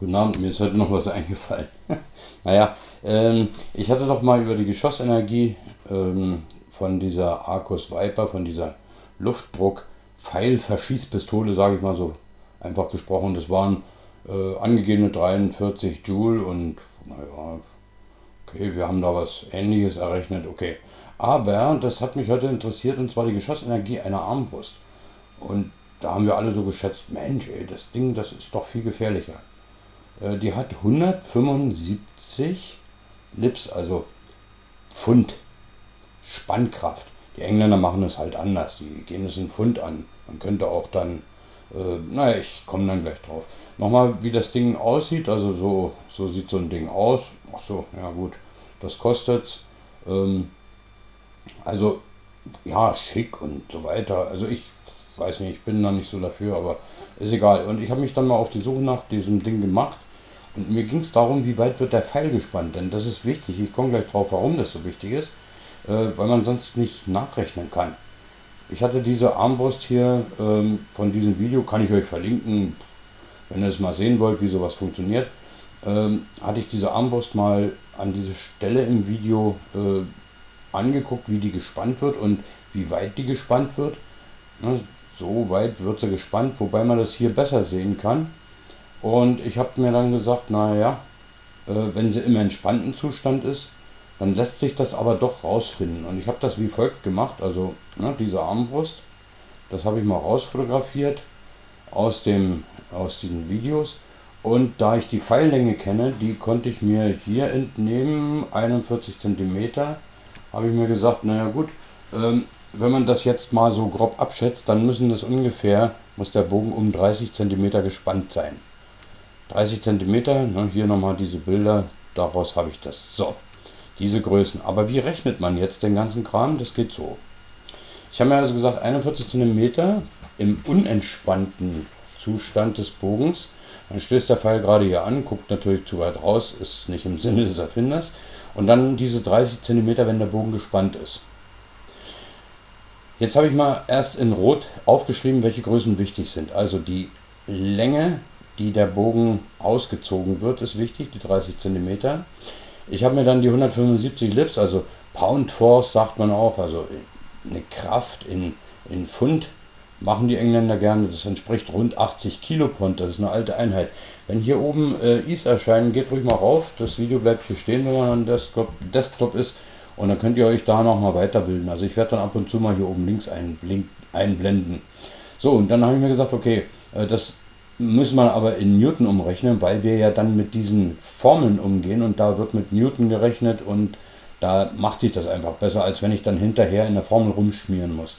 Guten Abend, mir ist heute noch was eingefallen. naja, ähm, ich hatte doch mal über die Geschossenergie ähm, von dieser Arcus Viper, von dieser Luftdruck-Pfeil-Verschießpistole, sage ich mal so einfach gesprochen. Das waren äh, angegebene 43 Joule und naja, okay, wir haben da was ähnliches errechnet, okay. Aber das hat mich heute interessiert und zwar die Geschossenergie einer Armbrust. Und da haben wir alle so geschätzt, Mensch, ey, das Ding, das ist doch viel gefährlicher. Äh, die hat 175 Lips, also Pfund Spannkraft. Die Engländer machen es halt anders, die gehen es in Pfund an. Man könnte auch dann, äh, naja, ich komme dann gleich drauf. Nochmal, wie das Ding aussieht, also so, so sieht so ein Ding aus. Ach so, ja gut, das kostet ähm, also ja, schick und so weiter. Also ich weiß nicht, ich bin da nicht so dafür, aber ist egal. Und ich habe mich dann mal auf die Suche nach diesem Ding gemacht. Und mir ging es darum, wie weit wird der Pfeil gespannt. Denn das ist wichtig. Ich komme gleich drauf, warum das so wichtig ist. Äh, weil man sonst nicht nachrechnen kann. Ich hatte diese Armbrust hier ähm, von diesem Video, kann ich euch verlinken, wenn ihr es mal sehen wollt, wie sowas funktioniert. Ähm, hatte ich diese Armbrust mal an diese Stelle im Video äh, angeguckt, wie die gespannt wird und wie weit die gespannt wird. Ne, so weit wird sie gespannt, wobei man das hier besser sehen kann. Und ich habe mir dann gesagt, naja, äh, wenn sie im entspannten Zustand ist, dann lässt sich das aber doch rausfinden. Und ich habe das wie folgt gemacht, also ne, diese Armbrust, das habe ich mal rausfotografiert aus, dem, aus diesen Videos. Und da ich die Pfeillänge kenne, die konnte ich mir hier entnehmen, 41 cm, habe ich mir gesagt, naja gut, ähm, wenn man das jetzt mal so grob abschätzt, dann müssen das ungefähr, muss der Bogen um 30 cm gespannt sein. 30 cm, ne, hier nochmal diese Bilder, daraus habe ich das. So, diese Größen. Aber wie rechnet man jetzt den ganzen Kram? Das geht so. Ich habe mir also gesagt, 41 cm im unentspannten Zustand des Bogens. Dann stößt der Pfeil gerade hier an, guckt natürlich zu weit raus, ist nicht im Sinne des Erfinders. Und dann diese 30 cm, wenn der Bogen gespannt ist. Jetzt habe ich mal erst in Rot aufgeschrieben, welche Größen wichtig sind. Also die Länge, die der Bogen ausgezogen wird, ist wichtig, die 30 cm. Ich habe mir dann die 175 Lips, also Pound Force sagt man auch, also eine Kraft in, in Pfund machen die Engländer gerne. Das entspricht rund 80 Kilopond, das ist eine alte Einheit. Wenn hier oben äh, Is erscheinen, geht ruhig mal rauf. Das Video bleibt hier stehen, wenn man am Desktop, Desktop ist. Und dann könnt ihr euch da nochmal weiterbilden. Also ich werde dann ab und zu mal hier oben links einblenden. So, und dann habe ich mir gesagt, okay, äh, das muss man aber in Newton umrechnen, weil wir ja dann mit diesen Formeln umgehen und da wird mit Newton gerechnet und da macht sich das einfach besser, als wenn ich dann hinterher in der Formel rumschmieren muss.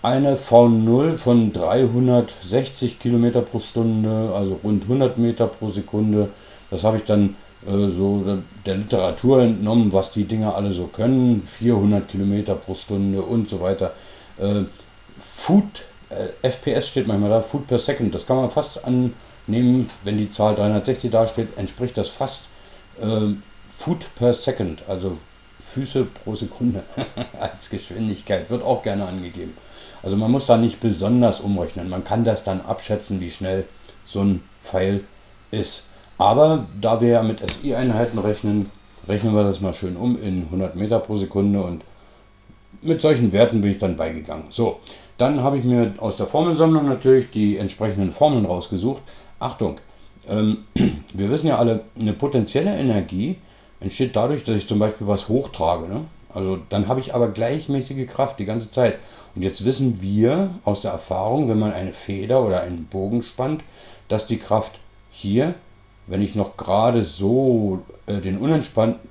Eine V0 von 360 Kilometer pro Stunde, also rund 100 Meter pro Sekunde, das habe ich dann äh, so der Literatur entnommen, was die Dinger alle so können, 400 Kilometer pro Stunde und so weiter. Äh, Food äh, FPS steht manchmal da, Food per Second. Das kann man fast annehmen, wenn die Zahl 360 dasteht, entspricht das fast äh, Food per Second, also Füße pro Sekunde als Geschwindigkeit, wird auch gerne angegeben. Also man muss da nicht besonders umrechnen, man kann das dann abschätzen, wie schnell so ein Pfeil ist. Aber da wir ja mit SI-Einheiten rechnen, rechnen wir das mal schön um in 100 Meter pro Sekunde und mit solchen Werten bin ich dann beigegangen. So, dann habe ich mir aus der Formelsammlung natürlich die entsprechenden Formeln rausgesucht. Achtung, ähm, wir wissen ja alle, eine potenzielle Energie entsteht dadurch, dass ich zum Beispiel was hochtrage. Ne? Also dann habe ich aber gleichmäßige Kraft die ganze Zeit. Und jetzt wissen wir aus der Erfahrung, wenn man eine Feder oder einen Bogen spannt, dass die Kraft hier, wenn ich noch gerade so äh, den,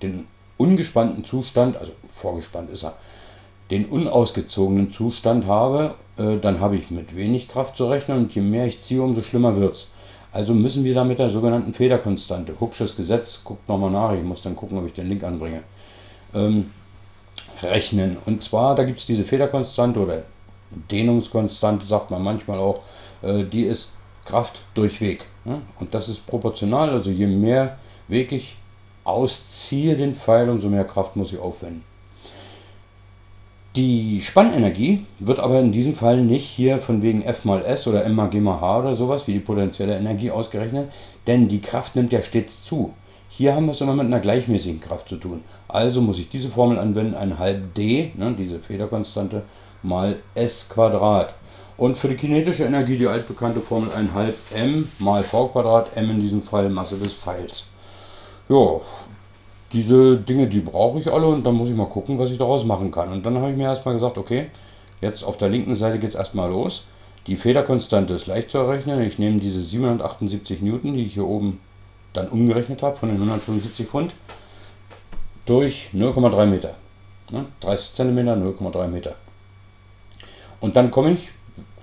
den ungespannten Zustand, also vorgespannt ist er, den unausgezogenen Zustand habe, äh, dann habe ich mit wenig Kraft zu rechnen und je mehr ich ziehe, umso schlimmer wird es. Also müssen wir da mit der sogenannten Federkonstante, Hooksches Gesetz, guckt nochmal nach, ich muss dann gucken, ob ich den Link anbringe, ähm, rechnen. Und zwar, da gibt es diese Federkonstante oder Dehnungskonstante, sagt man manchmal auch, äh, die ist Kraft durch Weg. Ja? Und das ist proportional, also je mehr Weg ich ausziehe den Pfeil, umso mehr Kraft muss ich aufwenden. Die Spannenergie wird aber in diesem Fall nicht hier von wegen F mal S oder M mal G mal H oder sowas wie die potenzielle Energie ausgerechnet, denn die Kraft nimmt ja stets zu. Hier haben wir es immer mit einer gleichmäßigen Kraft zu tun. Also muss ich diese Formel anwenden, ein halb d, ne, diese Federkonstante, mal s Quadrat. Und für die kinetische Energie die altbekannte Formel ein halb m mal v Quadrat, m in diesem Fall Masse des Pfeils. Ja, diese Dinge, die brauche ich alle und dann muss ich mal gucken, was ich daraus machen kann. Und dann habe ich mir erstmal gesagt, okay, jetzt auf der linken Seite geht es erstmal los. Die Federkonstante ist leicht zu errechnen. Ich nehme diese 778 Newton, die ich hier oben dann umgerechnet habe von den 175 Pfund, durch 0,3 Meter. 30 cm, 0,3 Meter. Und dann komme ich,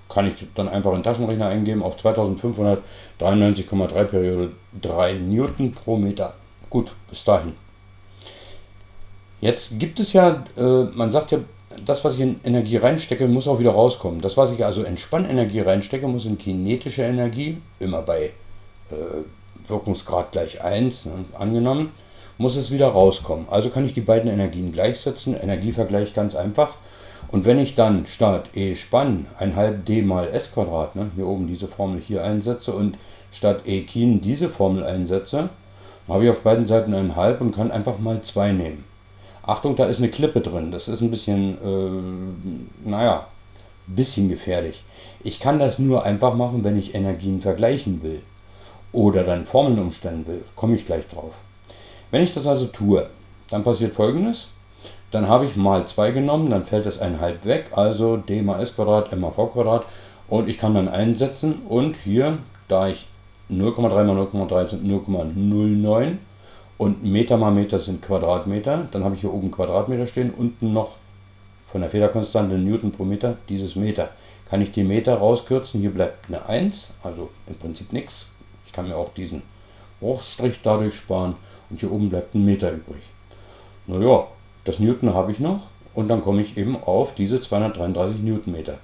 kann ich dann einfach in den Taschenrechner eingeben, auf 2593,3 Periode 3 Newton pro Meter. Gut, bis dahin. Jetzt gibt es ja, äh, man sagt ja, das, was ich in Energie reinstecke, muss auch wieder rauskommen. Das, was ich also in Spannenergie reinstecke, muss in kinetische Energie, immer bei äh, Wirkungsgrad gleich 1 ne, angenommen, muss es wieder rauskommen. Also kann ich die beiden Energien gleichsetzen. Energievergleich ganz einfach. Und wenn ich dann statt E Spann ein halb d mal s Quadrat, ne, hier oben diese Formel hier einsetze und statt E Kin diese Formel einsetze, habe ich auf beiden Seiten ein halb und kann einfach mal 2 nehmen. Achtung, da ist eine Klippe drin. Das ist ein bisschen, äh, naja, bisschen gefährlich. Ich kann das nur einfach machen, wenn ich Energien vergleichen will. Oder dann Formeln umstellen will. Komme ich gleich drauf. Wenn ich das also tue, dann passiert folgendes. Dann habe ich mal 2 genommen, dann fällt es ein halb weg, also d mal s Quadrat, m mal v Quadrat. Und ich kann dann einsetzen und hier, da ich 0,3 mal 0,3 sind 0,09 und Meter mal Meter sind Quadratmeter. Dann habe ich hier oben Quadratmeter stehen, unten noch von der Federkonstante Newton pro Meter dieses Meter. Kann ich die Meter rauskürzen, hier bleibt eine 1, also im Prinzip nichts. Ich kann mir auch diesen Bruchstrich dadurch sparen und hier oben bleibt ein Meter übrig. Naja, das Newton habe ich noch und dann komme ich eben auf diese 233 Newtonmeter.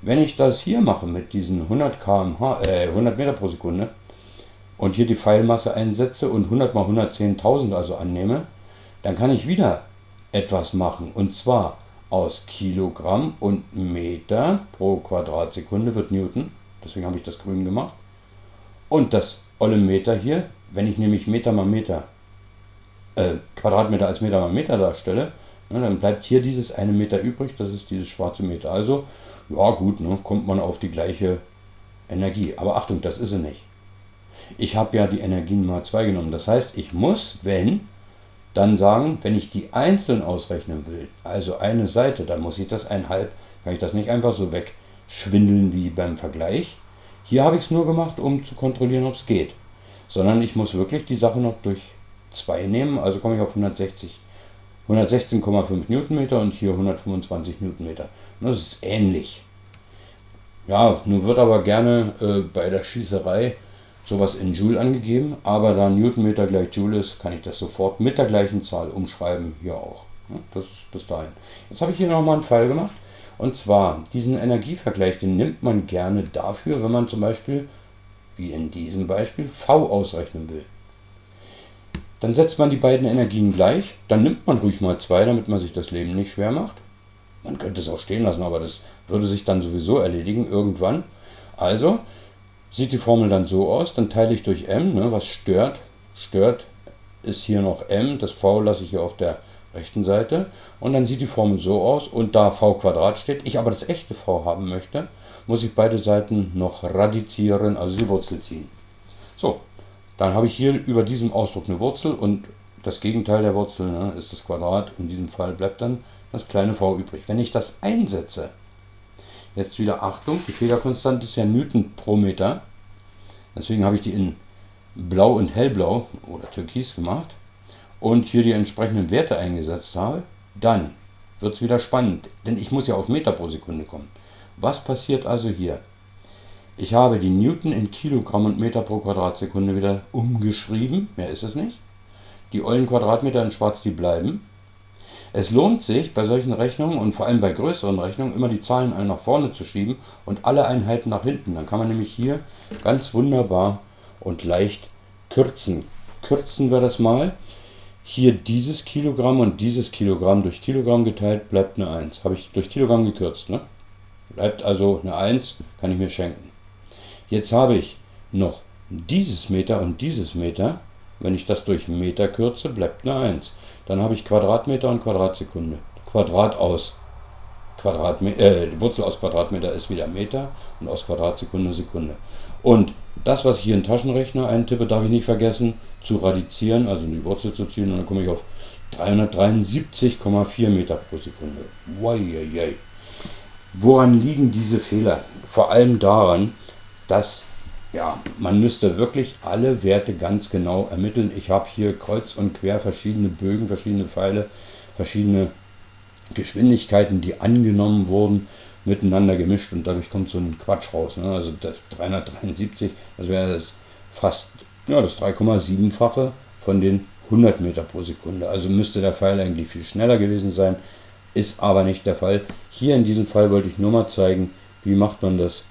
Wenn ich das hier mache mit diesen 100 km/h, äh, 100 Meter pro Sekunde, und hier die Pfeilmasse einsetze und 100 mal 110.000 also annehme, dann kann ich wieder etwas machen. Und zwar aus Kilogramm und Meter pro Quadratsekunde wird Newton. Deswegen habe ich das grün gemacht. Und das olle Meter hier, wenn ich nämlich Meter mal Meter, äh, Quadratmeter als Meter mal Meter darstelle, ne, dann bleibt hier dieses eine Meter übrig, das ist dieses schwarze Meter. Also, ja gut, ne, kommt man auf die gleiche Energie. Aber Achtung, das ist sie nicht. Ich habe ja die Energien mal 2 genommen. Das heißt, ich muss, wenn, dann sagen, wenn ich die einzeln ausrechnen will, also eine Seite, dann muss ich das einhalb, kann ich das nicht einfach so wegschwindeln wie beim Vergleich. Hier habe ich es nur gemacht, um zu kontrollieren, ob es geht. Sondern ich muss wirklich die Sache noch durch 2 nehmen, also komme ich auf 160 116,5 Newtonmeter und hier 125 Newtonmeter. Das ist ähnlich. Ja, nun wird aber gerne äh, bei der Schießerei sowas in Joule angegeben, aber da Newtonmeter gleich Joule ist, kann ich das sofort mit der gleichen Zahl umschreiben, hier auch. Das ist bis dahin. Jetzt habe ich hier nochmal einen Fall gemacht. Und zwar, diesen Energievergleich, den nimmt man gerne dafür, wenn man zum Beispiel, wie in diesem Beispiel, V ausrechnen will. Dann setzt man die beiden Energien gleich, dann nimmt man ruhig mal zwei, damit man sich das Leben nicht schwer macht. Man könnte es auch stehen lassen, aber das würde sich dann sowieso erledigen irgendwann. Also sieht die Formel dann so aus, dann teile ich durch m, ne, was stört. Stört ist hier noch m, das v lasse ich hier auf der rechten Seite. Und dann sieht die Formel so aus, und da v Quadrat steht, ich aber das echte v haben möchte, muss ich beide Seiten noch radizieren, also die Wurzel ziehen. So, dann habe ich hier über diesem Ausdruck eine Wurzel und das Gegenteil der Wurzel ne, ist das Quadrat. In diesem Fall bleibt dann das kleine v übrig. Wenn ich das einsetze, Jetzt wieder Achtung, die Fehlerkonstante ist ja Newton pro Meter. Deswegen habe ich die in Blau und Hellblau oder Türkis gemacht und hier die entsprechenden Werte eingesetzt habe. Dann wird es wieder spannend, denn ich muss ja auf Meter pro Sekunde kommen. Was passiert also hier? Ich habe die Newton in Kilogramm und Meter pro Quadratsekunde wieder umgeschrieben, mehr ist es nicht. Die ollen Quadratmeter in schwarz, die bleiben. Es lohnt sich bei solchen Rechnungen und vor allem bei größeren Rechnungen immer die Zahlen alle nach vorne zu schieben und alle Einheiten nach hinten. Dann kann man nämlich hier ganz wunderbar und leicht kürzen. Kürzen wir das mal. Hier dieses Kilogramm und dieses Kilogramm durch Kilogramm geteilt bleibt eine 1. Habe ich durch Kilogramm gekürzt. Ne? Bleibt also eine 1, kann ich mir schenken. Jetzt habe ich noch dieses Meter und dieses Meter. Wenn ich das durch Meter kürze, bleibt eine 1. Dann habe ich Quadratmeter und Quadratsekunde. Quadrat aus Quadratmeter, äh, die Wurzel aus Quadratmeter ist wieder Meter und aus Quadratsekunde Sekunde. Und das, was ich hier in den Taschenrechner eintippe, darf ich nicht vergessen zu radizieren, also in die Wurzel zu ziehen und dann komme ich auf 373,4 Meter pro Sekunde. Woran liegen diese Fehler? Vor allem daran, dass ja, man müsste wirklich alle Werte ganz genau ermitteln. Ich habe hier kreuz und quer verschiedene Bögen, verschiedene Pfeile, verschiedene Geschwindigkeiten, die angenommen wurden, miteinander gemischt und dadurch kommt so ein Quatsch raus. Ne? Also das 373, das wäre das fast ja, das 3,7-fache von den 100 Meter pro Sekunde. Also müsste der Pfeil eigentlich viel schneller gewesen sein, ist aber nicht der Fall. Hier in diesem Fall wollte ich nur mal zeigen, wie macht man das,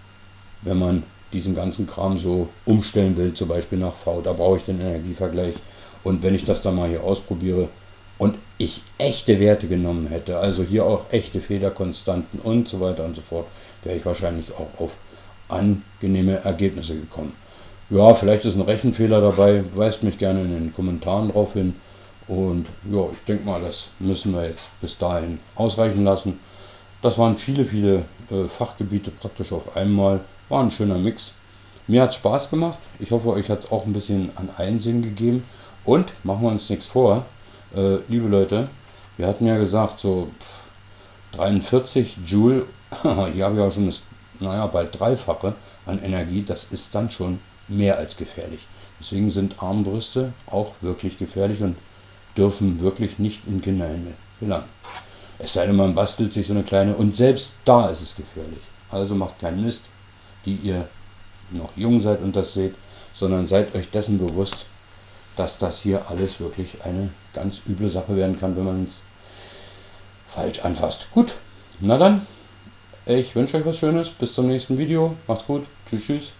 wenn man diesen ganzen Kram so umstellen will, zum Beispiel nach V. Da brauche ich den Energievergleich. Und wenn ich das dann mal hier ausprobiere, und ich echte Werte genommen hätte, also hier auch echte Federkonstanten und so weiter und so fort, wäre ich wahrscheinlich auch auf angenehme Ergebnisse gekommen. Ja, vielleicht ist ein Rechenfehler dabei, weist mich gerne in den Kommentaren drauf hin. Und ja, ich denke mal, das müssen wir jetzt bis dahin ausreichen lassen. Das waren viele, viele äh, Fachgebiete praktisch auf einmal. War ein schöner Mix. Mir hat Spaß gemacht. Ich hoffe, euch hat es auch ein bisschen an Einsinn gegeben. Und machen wir uns nichts vor, äh, liebe Leute, wir hatten ja gesagt, so 43 Joule, hier habe ich auch schon das, naja, bald dreifache an Energie, das ist dann schon mehr als gefährlich. Deswegen sind Armbrüste auch wirklich gefährlich und dürfen wirklich nicht in Kinderhände gelangen. Es sei denn, man bastelt sich so eine kleine, und selbst da ist es gefährlich. Also macht keinen Mist, die ihr noch jung seid und das seht, sondern seid euch dessen bewusst, dass das hier alles wirklich eine ganz üble Sache werden kann, wenn man es falsch anfasst. Gut, na dann, ich wünsche euch was Schönes. Bis zum nächsten Video. Macht's gut. Tschüss, tschüss.